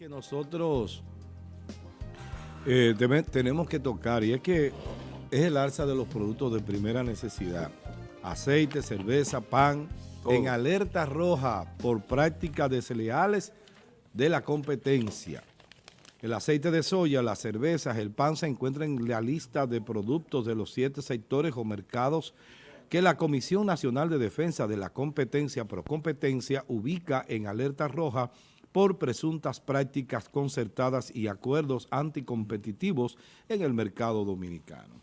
que nosotros eh, tenemos que tocar y es que es el alza de los productos de primera necesidad. Aceite, cerveza, pan, en alerta roja por prácticas desleales de la competencia. El aceite de soya, las cervezas, el pan se encuentran en la lista de productos de los siete sectores o mercados que la Comisión Nacional de Defensa de la Competencia Procompetencia ubica en alerta roja por presuntas prácticas concertadas y acuerdos anticompetitivos en el mercado dominicano.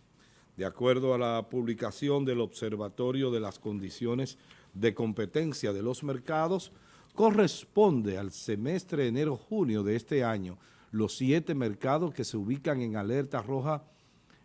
De acuerdo a la publicación del Observatorio de las Condiciones de Competencia de los Mercados, corresponde al semestre enero-junio de este año. Los siete mercados que se ubican en alerta roja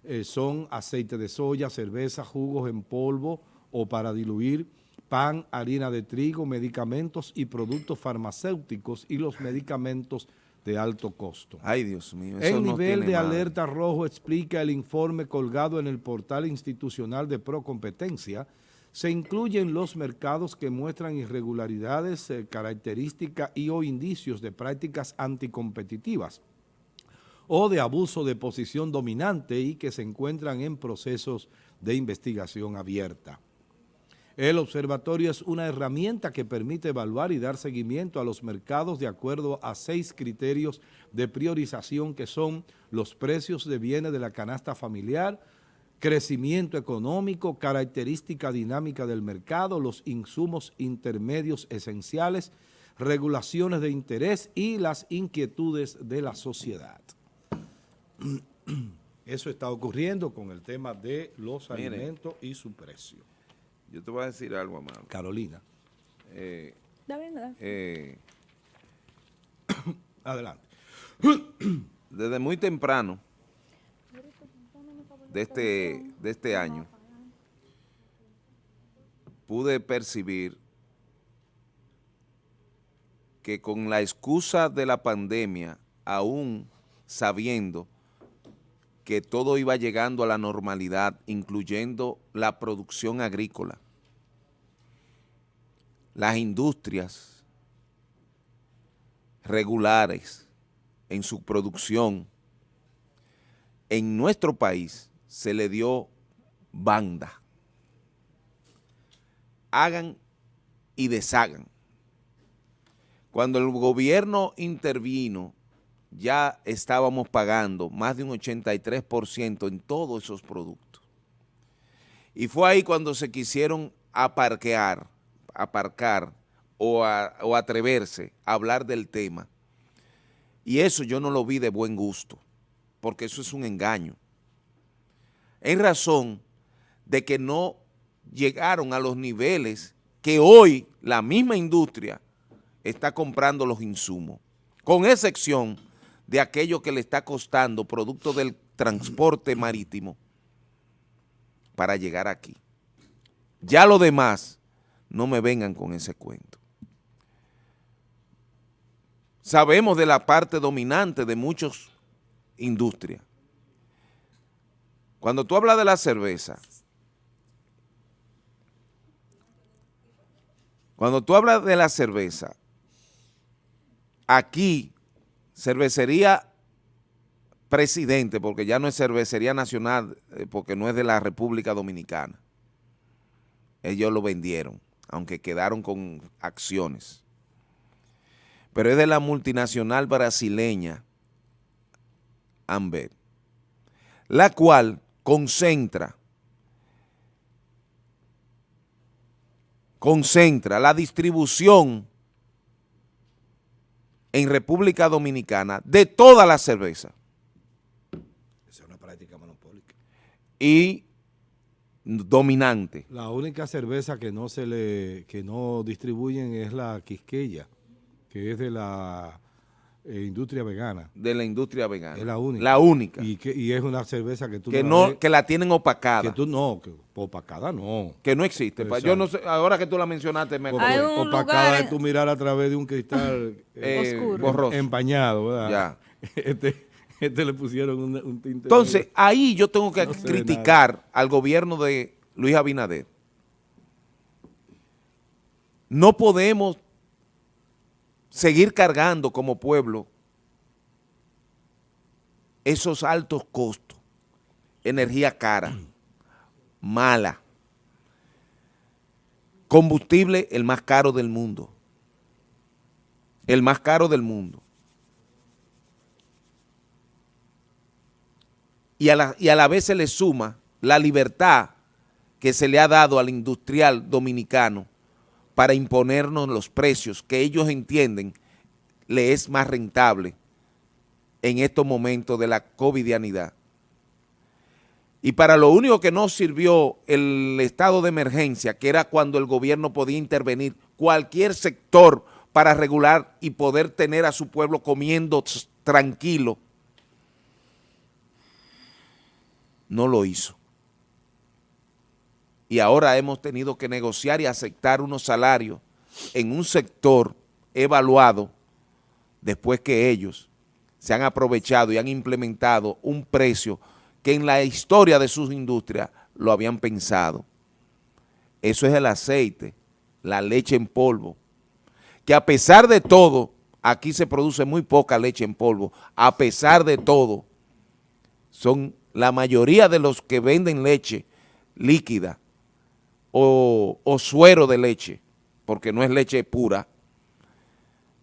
eh, son aceite de soya, cerveza, jugos en polvo o para diluir, pan, harina de trigo, medicamentos y productos farmacéuticos y los medicamentos de alto costo. Ay, Dios mío, eso El nivel de alerta rojo explica el informe colgado en el portal institucional de Procompetencia. Se incluyen los mercados que muestran irregularidades, eh, características y o indicios de prácticas anticompetitivas o de abuso de posición dominante y que se encuentran en procesos de investigación abierta. El observatorio es una herramienta que permite evaluar y dar seguimiento a los mercados de acuerdo a seis criterios de priorización que son los precios de bienes de la canasta familiar, crecimiento económico, característica dinámica del mercado, los insumos intermedios esenciales, regulaciones de interés y las inquietudes de la sociedad. Eso está ocurriendo con el tema de los alimentos y su precio. Yo te voy a decir algo, Amado. Carolina. Eh, eh, Adelante. Desde muy temprano de este, de este año pude percibir que con la excusa de la pandemia, aún sabiendo que todo iba llegando a la normalidad, incluyendo la producción agrícola, las industrias regulares en su producción, en nuestro país se le dio banda. Hagan y deshagan. Cuando el gobierno intervino ya estábamos pagando más de un 83% en todos esos productos. Y fue ahí cuando se quisieron aparquear, aparcar o, atreverse a hablar del tema. Y eso yo no lo vi de buen gusto, porque eso es un engaño. En razón de que no llegaron a los niveles que hoy la misma industria está comprando los insumos, con excepción de aquello que le está costando producto del transporte marítimo para llegar aquí. Ya lo demás, no me vengan con ese cuento. Sabemos de la parte dominante de muchas industrias. Cuando tú hablas de la cerveza, cuando tú hablas de la cerveza, aquí cervecería presidente, porque ya no es cervecería nacional, eh, porque no es de la República Dominicana. Ellos lo vendieron, aunque quedaron con acciones. Pero es de la multinacional brasileña Amber, la cual concentra concentra la distribución en República Dominicana de toda la cerveza. Esa es una práctica monopólica. Y dominante. La única cerveza que no se le que no distribuyen es la Quisqueya, que es de la eh, industria vegana. De la industria vegana. Es la única. La única. Y, que, y es una cerveza que tú que no, que la tienen opacada. Que tú no, que opacada no. Que no existe. Yo no sé, ahora que tú la mencionaste me acuerdo. Opacada es tú mirar a través de un cristal eh, Oscuro. empañado, ¿verdad? Ya. Este, este le pusieron un, tinte. Entonces, ahí yo tengo que criticar al gobierno de Luis Abinader. No podemos seguir cargando como pueblo esos altos costos, energía cara, mala, combustible el más caro del mundo, el más caro del mundo. Y a, la, y a la vez se le suma la libertad que se le ha dado al industrial dominicano para imponernos los precios que ellos entienden le es más rentable en estos momentos de la covidianidad. Y para lo único que no sirvió el estado de emergencia, que era cuando el gobierno podía intervenir cualquier sector para regular y poder tener a su pueblo comiendo tranquilo, no lo hizo. Y ahora hemos tenido que negociar y aceptar unos salarios en un sector evaluado después que ellos se han aprovechado y han implementado un precio que en la historia de sus industrias lo habían pensado. Eso es el aceite, la leche en polvo, que a pesar de todo, aquí se produce muy poca leche en polvo, a pesar de todo, son la mayoría de los que venden leche líquida o, o suero de leche, porque no es leche pura,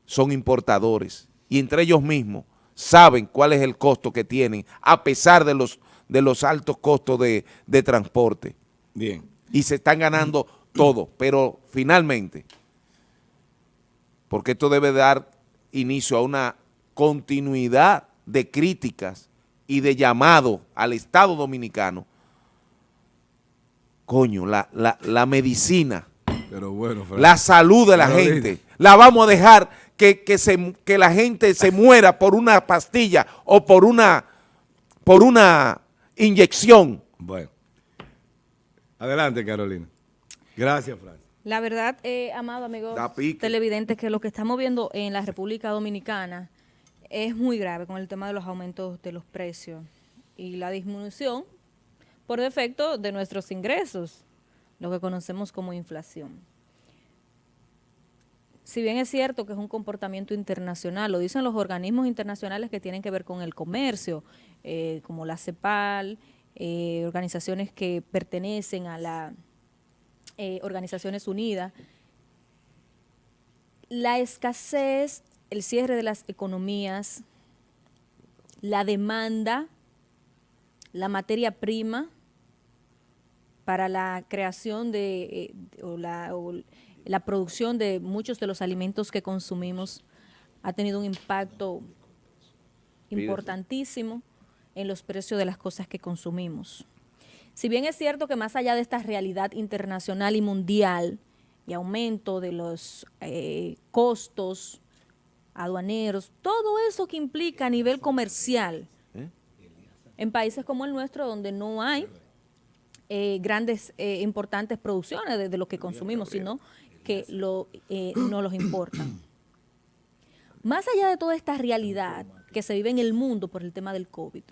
son importadores y entre ellos mismos saben cuál es el costo que tienen a pesar de los de los altos costos de, transporte. Bien. Y se están ganando todo, pero finalmente, porque esto debe dar inicio a una continuidad de críticas y de llamado al Estado Dominicano, coño, la, la, medicina, pero bueno, la salud de la gente, la vamos a dejar que, que, se, que la gente se muera por una pastilla o por una, por una inyección. Bueno. Adelante, Carolina. Gracias, Fran. La verdad, eh, amado amigo televidentes, que lo que estamos viendo en la República Dominicana es muy grave con el tema de los aumentos de los precios y la disminución por defecto de nuestros ingresos, lo que conocemos como inflación. Si bien es cierto que es un comportamiento internacional, lo dicen los organismos internacionales que tienen que ver con el comercio, eh, como la CEPAL, eh, organizaciones que pertenecen a las eh, Organizaciones Unidas, la escasez, el cierre de las economías, la demanda, la materia prima para la creación de, o la, la producción de muchos de los alimentos que consumimos ha tenido un impacto importantísimo en los precios de las cosas que consumimos. Si bien es cierto que más allá de esta realidad internacional y mundial y aumento de los eh, costos aduaneros, todo eso que implica a nivel comercial, ¿Eh? en países como el nuestro donde no hay eh, grandes, importantes producciones de, de, lo que consumimos, sino que lo, no los importan. Más allá de toda esta realidad que se vive en el mundo por el tema del COVID,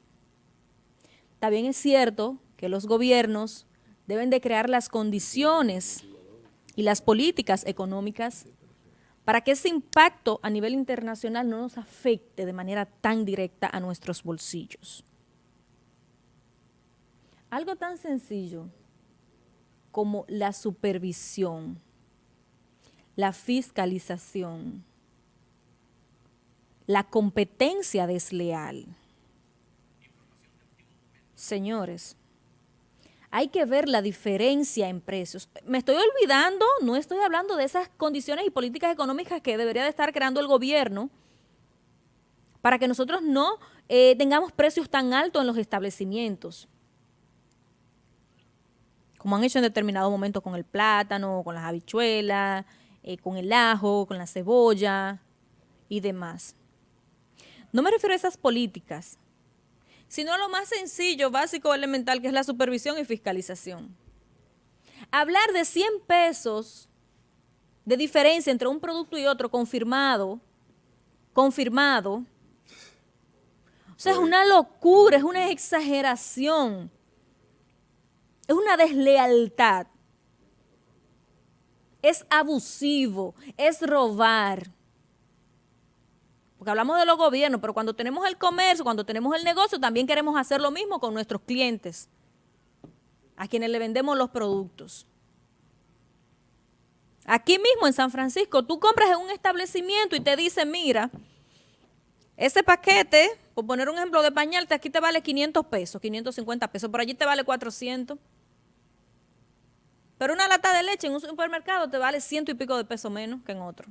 también es cierto que los gobiernos deben de crear las condiciones y las políticas económicas para que ese impacto a nivel internacional no nos afecte de manera tan directa a nuestros bolsillos. Algo tan sencillo como la supervisión, la fiscalización, la competencia desleal, Señores, hay que ver la diferencia en precios. Me estoy olvidando, no estoy hablando de esas condiciones y políticas económicas que debería de estar creando el gobierno para que nosotros no eh, tengamos precios tan altos en los establecimientos, como han hecho en determinado momento con el plátano, con las habichuelas, eh, con el ajo, con la cebolla y demás. No me refiero a esas políticas, sino lo más sencillo, básico, elemental, que es la supervisión y fiscalización. Hablar de 100 pesos de diferencia entre un producto y otro confirmado, confirmado, o sea, es una locura, es una exageración, es una deslealtad, es abusivo, es robar. Porque hablamos de los gobiernos, pero cuando tenemos el comercio, cuando tenemos el negocio, también queremos hacer lo mismo con nuestros clientes, a quienes le vendemos los productos. Aquí mismo en San Francisco, tú compras en un establecimiento y te dice, mira, ese paquete, por poner un ejemplo de pañal, aquí te vale 500 pesos, 550 pesos, por allí te vale 400. Pero una lata de leche en un supermercado te vale ciento y pico de pesos menos que en otro.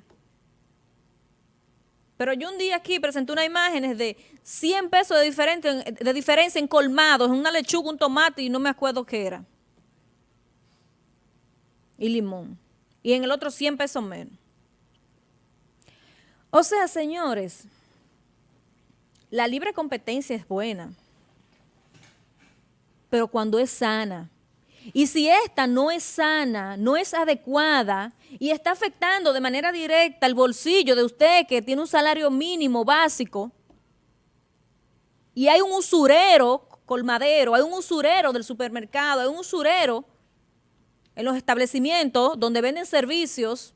Pero yo un día aquí presenté unas imágenes de 100 pesos de, de diferencia en colmados, en una lechuga, un tomate y no me acuerdo qué era. Y limón. Y en el otro 100 pesos menos. O sea, señores, la libre competencia es buena, pero cuando es sana. Y si esta no es sana, no es adecuada y está afectando de manera directa el bolsillo de usted que tiene un salario mínimo básico y hay un usurero colmadero, hay un usurero del supermercado, hay un usurero en los establecimientos donde venden servicios,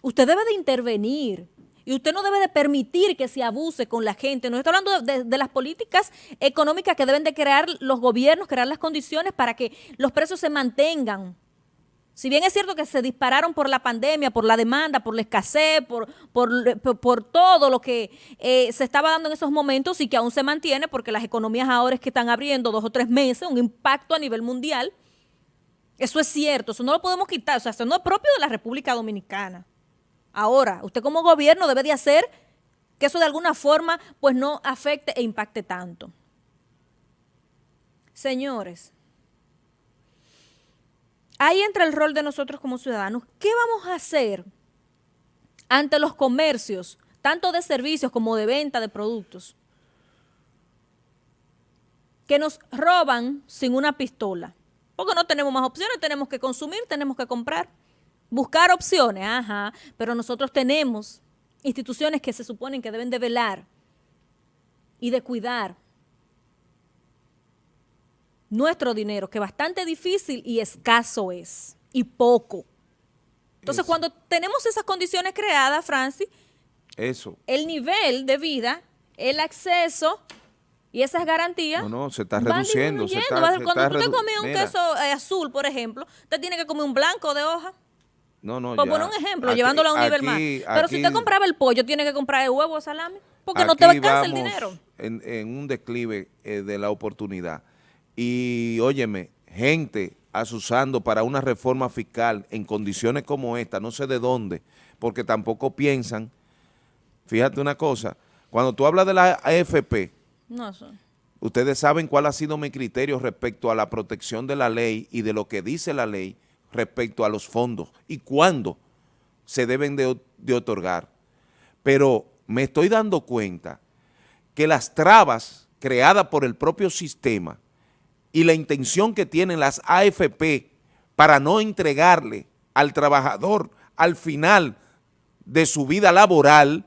usted debe de intervenir y usted no debe de permitir que se abuse con la gente. No estoy hablando de, las políticas económicas que deben de crear los gobiernos, crear las condiciones para que los precios se mantengan. Si bien es cierto que se dispararon por la pandemia, por la demanda, por la escasez, por, por, todo lo que eh, se estaba dando en esos momentos y que aún se mantiene porque las economías ahora es que están abriendo dos o tres meses, un impacto a nivel mundial. Eso es cierto, eso no lo podemos quitar, o sea, eso no es propio de la República Dominicana. Ahora, usted como gobierno debe de hacer que eso de alguna forma pues no afecte e impacte tanto. Señores, ahí entra el rol de nosotros como ciudadanos. ¿Qué vamos a hacer ante los comercios, tanto de servicios como de venta de productos, que nos roban sin una pistola? Porque no tenemos más opciones, tenemos que consumir, tenemos que comprar. Buscar opciones, ajá, pero nosotros tenemos instituciones que se suponen que deben de velar y de cuidar nuestro dinero, que bastante difícil y escaso es, y poco. Entonces, cuando tenemos esas condiciones creadas, Francis, Eso. el nivel de vida, el acceso y esas garantías. No, no, se está reduciendo. Se está, cuando tú te comes un queso eh, azul, por ejemplo, te tiene que comer un blanco de hoja. No, no, Por poner un ejemplo, llevándolo a un nivel más. Pero si usted compraba el pollo, tiene que comprar el huevo o salami, porque no te alcanza el dinero. En, en un declive eh, de la oportunidad. Y, óyeme, gente asusando para una reforma fiscal en condiciones como esta, no sé de dónde, porque tampoco piensan, fíjate una cosa, cuando tú hablas de la AFP, no ustedes saben cuál ha sido mi criterio respecto a la protección de la ley y de lo que dice la ley, respecto a los fondos y cuándo se deben de, otorgar. Pero me estoy dando cuenta que las trabas creadas por el propio sistema y la intención que tienen las AFP para no entregarle al trabajador al final de su vida laboral,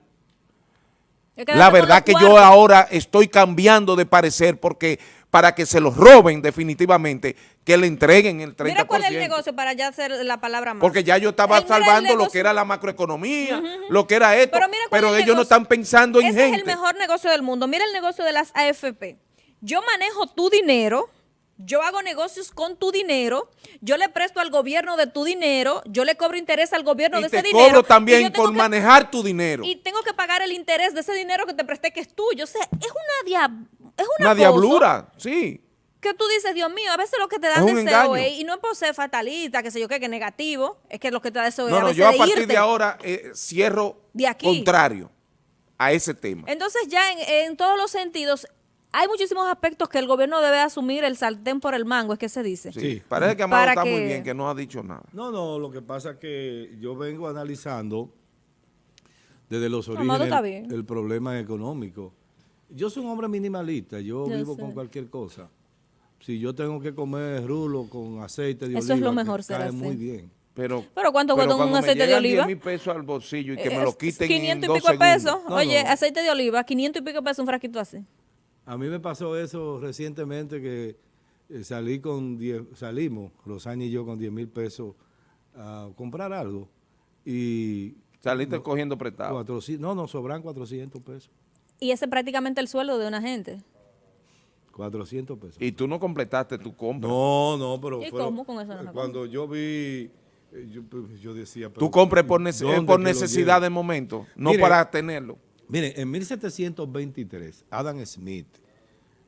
la verdad que yo ahora estoy cambiando de parecer porque para que se los roben definitivamente, que le entreguen el 30%. Mira cuál es el negocio para ya hacer la palabra más. Porque ya yo estaba salvando lo que era la macroeconomía, lo que era esto, pero, ellos no están pensando en Ese es el mejor negocio del mundo. Mira el negocio de las AFP. Yo manejo tu dinero, yo hago negocios con tu dinero, yo le presto al gobierno de tu dinero, yo le cobro interés al gobierno de ese dinero. Y cobro también por manejar tu dinero. Y tengo que pagar el interés de ese dinero que te presté que es tuyo. O sea, es una diab es una, diablura, sí. Que tú dices, Dios mío, a veces lo que te dan deseo es, y no es por ser fatalista, que sé yo qué, que negativo, es que lo que te da deseo no, no, yo a partir de ahora eh, cierro contrario a ese tema. Entonces ya en, todos los sentidos, hay muchísimos aspectos que el gobierno debe asumir el sartén por el mango, es que se dice. Sí, parece que Amado está muy bien, que no ha dicho nada. No, no, lo que pasa es que yo vengo analizando desde los orígenes el problema económico. Yo soy un hombre minimalista, yo, vivo con cualquier cosa. Si yo tengo que comer rulo con aceite de oliva, Eso es lo mejor, cae muy bien. Pero, ¿Pero cuánto cuesta un aceite de oliva? 10 mil pesos al bolsillo y que me lo quiten 500 y pico de pesos. Oye, aceite de oliva, 500 y pico de pesos un frasquito así. A mí me pasó eso recientemente que eh, salí con 10, salimos, Rosani y yo, con 10 mil pesos a comprar algo. Y Saliste cogiendo prestado. 400, no, no, sobran 400 pesos. Y ese es prácticamente el sueldo de una gente. 400 pesos. Y tú no completaste tu compra. No, no, pero... ¿Y fueron- cómo con eso no Cuando yo vi, eh, yo, pues, yo decía... pero, Tú compres por, nece- ¿dónde por que lo necesidad de momento, no Mire, para tenerlo. Miren, en 1723, Adam Smith,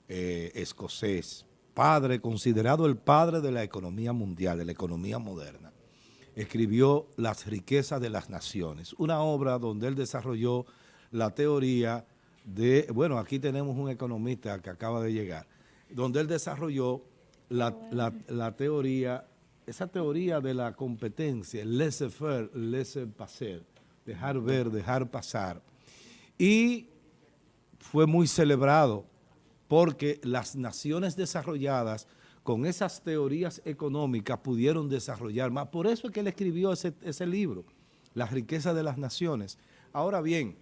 eh, escocés, padre, considerado el padre de la economía mundial, de la economía moderna, escribió Las riquezas de las naciones, una obra donde él desarrolló la teoría de, bueno, aquí tenemos un economista que acaba de llegar, donde él desarrolló la, la- la teoría, esa teoría de la competencia, el laissez-faire, laissez-passer, dejar ver, dejar pasar. Y fue muy celebrado porque las naciones desarrolladas con esas teorías económicas pudieron desarrollar más. Por eso es que él escribió ese, ese libro, Las riquezas de las naciones. Ahora bien,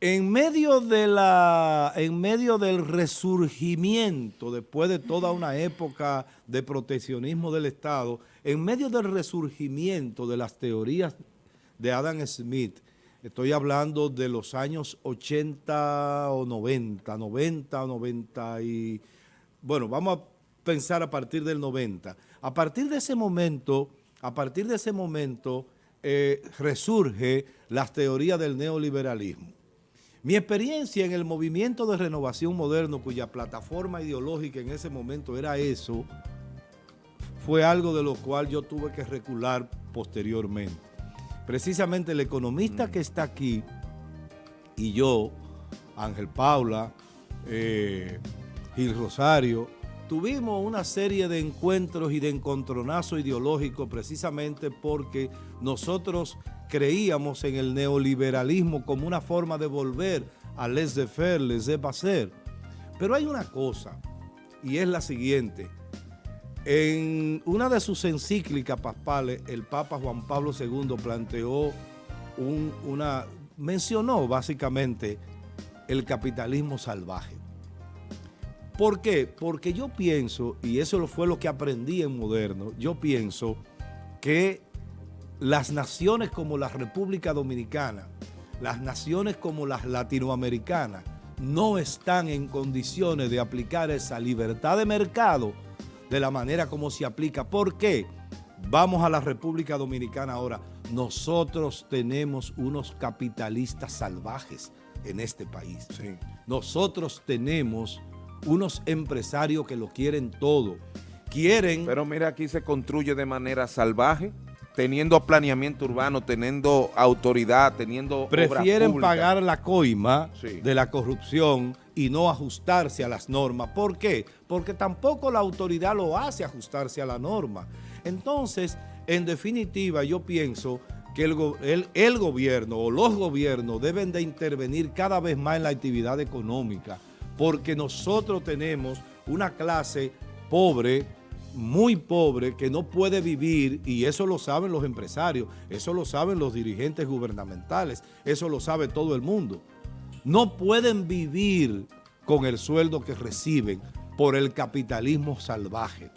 en medio, de la, en medio del resurgimiento, después de toda una época de proteccionismo del Estado, en medio del resurgimiento de las teorías de Adam Smith, estoy hablando de los años 80 o 90, 90 o 90 y... Bueno, vamos a pensar a partir del 90. A partir de ese momento, a partir de ese momento, eh, resurge las teorías del neoliberalismo. Mi experiencia en el movimiento de renovación moderno, cuya plataforma ideológica en ese momento era eso, fue algo de lo cual yo tuve que recular posteriormente. Precisamente el economista que está aquí y yo, Ángel Paula, eh, Gil Rosario, tuvimos una serie de encuentros y de encontronazos ideológicos precisamente porque nosotros creíamos en el neoliberalismo como una forma de volver a laissez-faire, laissez-passer. Pero hay una cosa, y es la siguiente. En una de sus encíclicas paspales, el Papa Juan Pablo II planteó un- una, mencionó básicamente el capitalismo salvaje. ¿Por qué? Porque yo pienso, y eso fue lo que aprendí en Moderno, yo pienso que las naciones como la República Dominicana, las naciones como las latinoamericanas, no están en condiciones de aplicar esa libertad de mercado de la manera como se aplica. ¿Por qué? Vamos a la República Dominicana ahora. Nosotros tenemos unos capitalistas salvajes en este país. Nosotros tenemos unos empresarios que lo quieren todo. Quieren... Pero mira, aquí se construye de manera salvaje, teniendo planeamiento urbano, teniendo autoridad, teniendo prefieren pagar la coima Sí. de la corrupción y no ajustarse a las normas. ¿Por qué? Porque tampoco la autoridad lo hace ajustarse a la norma. Entonces, en definitiva, yo pienso que el, el- el gobierno o los gobiernos deben de intervenir cada vez más en la actividad económica, porque nosotros tenemos una clase pobre, muy pobre, que no puede vivir, y eso lo saben los empresarios, eso lo saben los dirigentes gubernamentales, eso lo sabe todo el mundo. No pueden vivir con el sueldo que reciben por el capitalismo salvaje.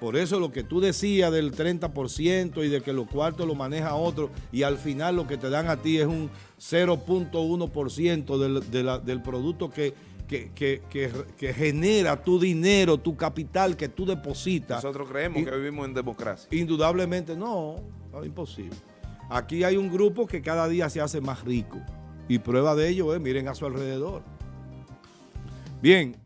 Por eso lo que tú decías del 30% y de que los cuartos lo maneja otro y al final lo que te dan a ti es un 0.1% del, del producto que, que, que- que- que genera tu dinero, tu capital que tú depositas. Nosotros creemos Y- que vivimos en democracia. Indudablemente no, no, imposible. Aquí hay un grupo que cada día se hace más rico y prueba de ello es, miren a su alrededor. Bien,